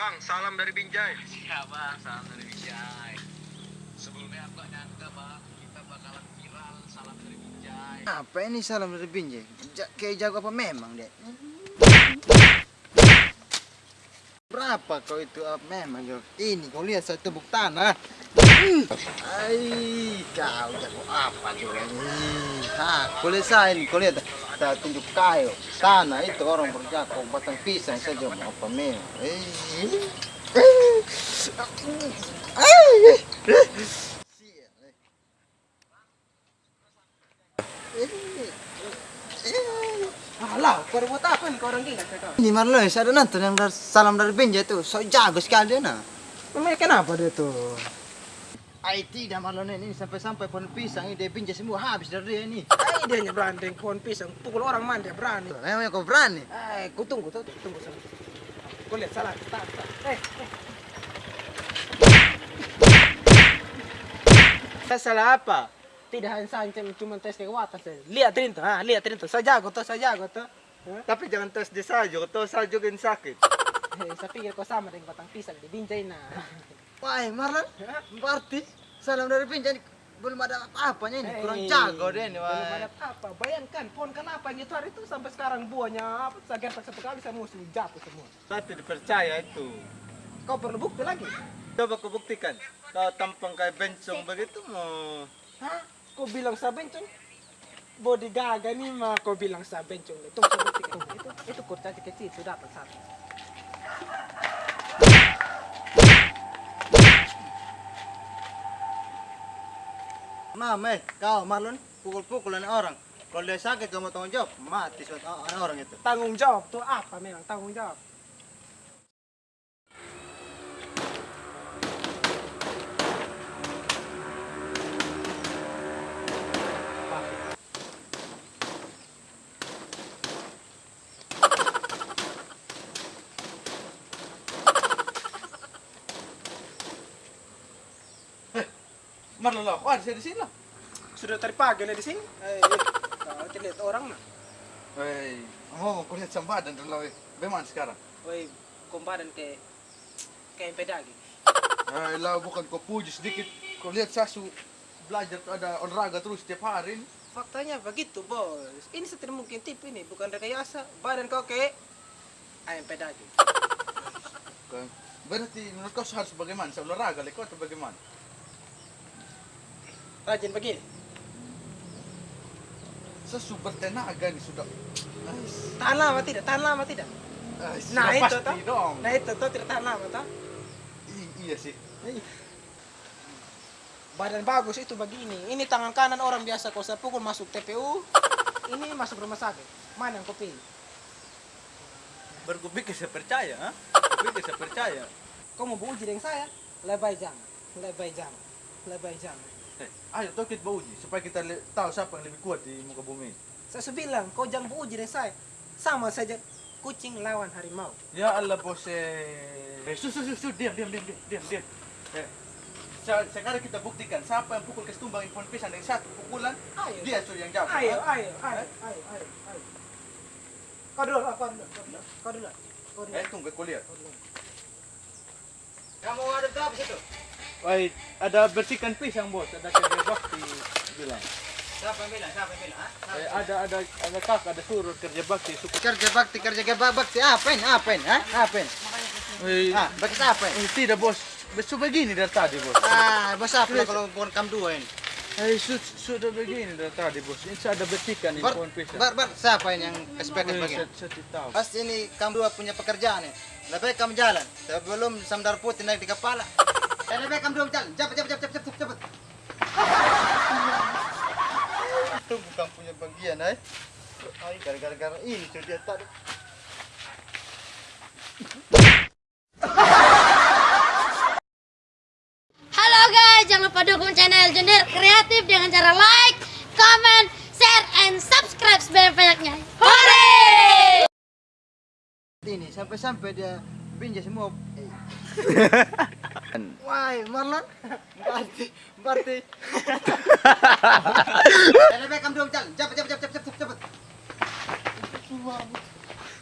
Bang, salam dari Binjai. Siap bang, salam dari Binjai. Sebelumnya aku gak nyangka bang, kita bakalan viral salam dari Binjai. Apa ini salam dari Binjai? Ja kayak jago apa memang deh? Berapa kau itu ah, memang Jo? Ini kau lihat satu tebuk tanah. Hmm. Ai, kau jago apa Jo ini? Ha, kau lihat saya ini, kau lihat. Saya tunjuk kayu, tanah itu orang berjago batang pisang saja mau eh. Alah, kau buat apa nih kau orang gila kau? Ini Marlo, saya ada nonton yang dari, salam dari Benja itu, so jago sekali dia nah. Memang kenapa dia tuh? Ai tidak Marlon ini sampai-sampai pohon pisang ini dia Benja semua habis dari dia ini. Ay, dia nya berani pohon pisang, pukul orang mana dia berani. Memang kau berani. Eh, kau tunggu, tuh, tunggu sama. Kau lihat salah, tak, tak. Eh, eh. Saya salah apa? Tidak hanya saja cuma tes kekuatan saja. Lihat Rinto, ah, lihat Rinto. Saya jago tuh, saya jago tuh. Hah? Tapi jangan tes dia saja, kau yang sakit. Eh, saya pikir kau sama dengan batang pisang di binjai nah. Wah, Marlon, berarti salam dari Benja ini belum ada apa-apanya ini, kurang jago dia ini. Belum ada apa. Bayangkan pohon kenapa yang itu hari itu sampai sekarang buahnya apa? Saya gertak satu kali saya musuh jatuh semua. Saya tidak percaya itu. Kau perlu bukti lagi? Coba kau buktikan. Kau tampang kayak bencong begitu mau. Hah? Kau bilang saya bencong? Body gaga nih mah kau bilang saya bencong. Buktikan. Itu itu kurcaci kecil sudah dapat satu. Mam, eh, kau Marlon pukul-pukulan orang. Kalau dia sakit kamu tanggung jawab, mati suatu orang itu. Tanggung jawab tuh apa memang tanggung jawab? Marlon lah, wah saya di sini lah. Sudah tadi pagi lah di sini. Eh, eh, kau tidak lihat orang mah. Hei, oh kau lihat sambadan dulu. eh. Bagaimana sekarang? Woi, komparan ke kayak pedagi. Hei, lah bukan kau puji sedikit. Kau lihat Sasu belajar ada olahraga terus setiap hari. ini. Faktanya begitu, bos. Ini setir mungkin tip ini, bukan rekayasa. Badan kau kayak ayam pedagi. Kan? Berarti menurut kau harus bagaimana? Saya olahraga, kau atau bagaimana? Rajin begini. Sasu bertenaga nih sudah. Tahan lama tidak? Tahan lama tidak? Nah, itu toh. dong. Nah itu tuh tidak tahan lama toh. I- iya sih. Badan bagus itu begini. Ini tangan kanan orang biasa kau saya pukul masuk TPU. Ini masuk rumah sakit. Mana yang kau pilih? Baru kau pikir saya percaya, ha? Saya percaya. Kau mau beruji dengan saya? Lebay jangan. Lebay jangan. Lebay jangan. Eh, ayo toh kita beruji supaya kita tahu siapa yang lebih kuat di muka bumi. Saya sudah bilang, kau jangan beruji dengan saya. Sama saja kucing lawan harimau. Ya Allah bos eh. Eh, su, su, su, su, diam, diam, diam, diam, diam. Eh, se- sekarang kita buktikan siapa yang pukul kestumbang impon pisang dengan satu pukulan, Ayo. dia sudah yang jawab. Ayo, ayo, ayo, ayo, ayo, ayo. Kau dulu, kau dulu, kau dulu, kau. Eh, tunggu, kau lihat. Kamu ada apa situ? Wah, ada bersihkan pisang bos, ada kerja bakti bilang. Siapa yang bilang? Siapa yang bilang? ha? Eh, ada ada ada kakak, ada suruh kerja bakti suku. Kerja bakti, kerja kerja bakti, apa ini? Apa ini? Ha? Apa ini? Eh, Ah, bakti apa ini? eh, tidak bos, besu begini dari tadi bos. Ah, bos apa kalau pohon kam dua ini? Eh, su, sudah begini dari tadi bos. Ini saya ada bersihkan Bar, impon pisang. bar, bar, siapa ini yang kespekan Eh, begini? saya, tahu. Pasti ini kamu dua punya pekerjaan ya. Lebih baik kamu jalan. Sebelum sandar putih naik di kepala. Eh, lebih kamu dua jalan. Cepat, cepat, cepat, cepat, cepat. Tunggu kamu punya bagian, eh. Ay, gara-gara ini sudah dia tadi. Halo guys, jangan lupa dukung channel Junior Kreatif dengan cara like, comment, share, and subscribe sebanyak-banyaknya. Hore! Ini sampai-sampai dia pinjam semua. Eh. Wah, Marlon. Berarti, berarti. Baik kamu dua jalan. Cepat, cepat, cepat, cepat, cepat.